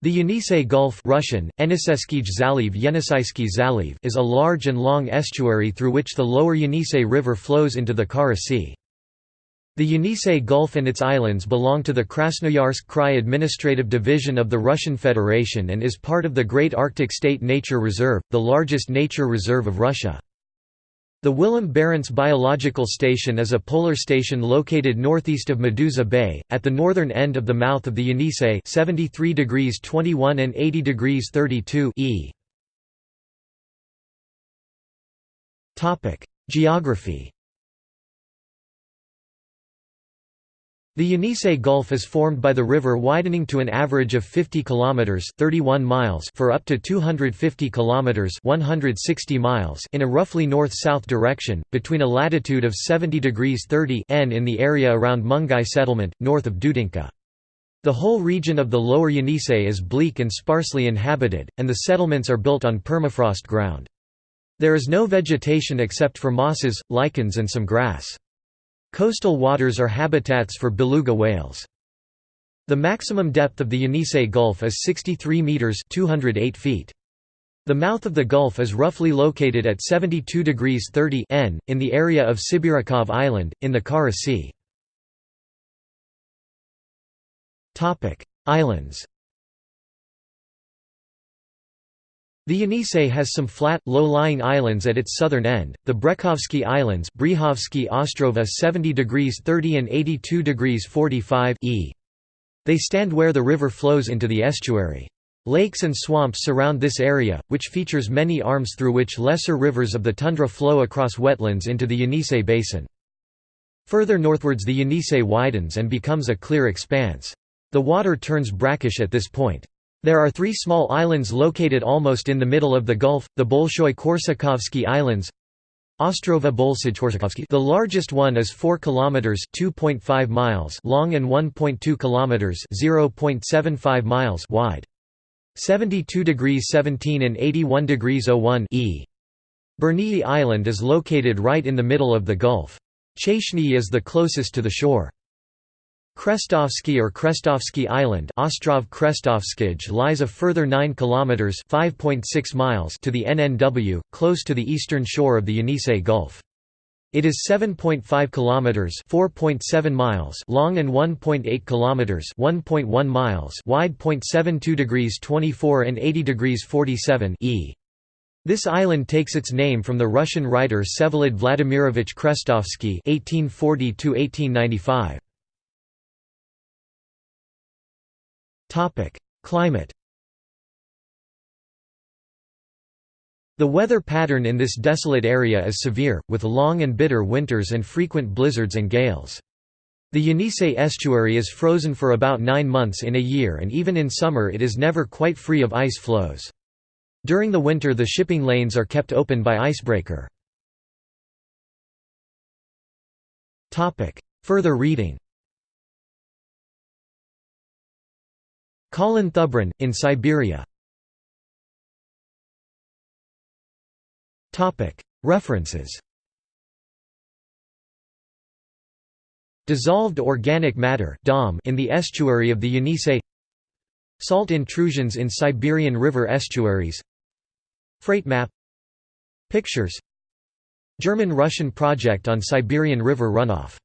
The Yenisei Gulf Russian, Zaliv is a large and long estuary through which the lower Yenisei River flows into the Kara Sea. The Yenisei Gulf and its islands belong to the Krasnoyarsk Krai administrative division of the Russian Federation and is part of the Great Arctic State Nature Reserve, the largest nature reserve of Russia. The Willem Barents Biological Station is a polar station located northeast of Medusa Bay, at the northern end of the mouth of the Yenisei 73 degrees 21 and 80 degrees 32 e. Geography The Yenisei Gulf is formed by the river widening to an average of 50 kilometers (31 miles) for up to 250 kilometers (160 miles) in a roughly north-south direction between a latitude of 70 degrees 30 n in the area around Mungai settlement north of Dudinka. The whole region of the lower Yenisei is bleak and sparsely inhabited, and the settlements are built on permafrost ground. There is no vegetation except for mosses, lichens and some grass. Coastal waters are habitats for beluga whales. The maximum depth of the Yenisei Gulf is 63 meters (208 feet). The mouth of the gulf is roughly located at 72 degrees 30 n in the area of Sibiryakov Island in the Kara Sea. Islands. The Yenisei has some flat, low-lying islands at its southern end, the Brekhovsky Islands Bryhovsky Ostrova 70 degrees 30 and 82 degrees 45 e. They stand where the river flows into the estuary. Lakes and swamps surround this area, which features many arms through which lesser rivers of the tundra flow across wetlands into the Yenisei basin. Further northwards the Yenisei widens and becomes a clear expanse. The water turns brackish at this point. There are three small islands located almost in the middle of the Gulf, the Bolshoi Korsakovsky Islands Ostrova Bolshoi The largest one is 4 kilometers (2.5 miles) long and 1.2 kilometers (0.75 miles) wide. 72 degrees 17 and 81 degrees 01 e. Bernii Island is located right in the middle of the Gulf. Chashnyi is the closest to the shore. Krestovsky or Krestovsky Island Ostrov lies a further 9 km (5.6 miles) to the NNW, close to the eastern shore of the Yenisei Gulf. It is 7.5 km (4.7 miles) long and 1.8 kilometers (1.1 miles) wide. 0.72 degrees 24 and 80 degrees 47 e. This island takes its name from the Russian writer Vsevolod Vladimirovich Krestovsky (1840–1895). Climate The weather pattern in this desolate area is severe, with long and bitter winters and frequent blizzards and gales. The Yenisei estuary is frozen for about nine months in a year and even in summer it is never quite free of ice floes. During the winter the shipping lanes are kept open by icebreaker. Further reading Colin Thubron, in Siberia. References. Dissolved organic matter in the estuary of the Yenisei. Salt intrusions in Siberian river estuaries. Freight map. Pictures. German-Russian project on Siberian river runoff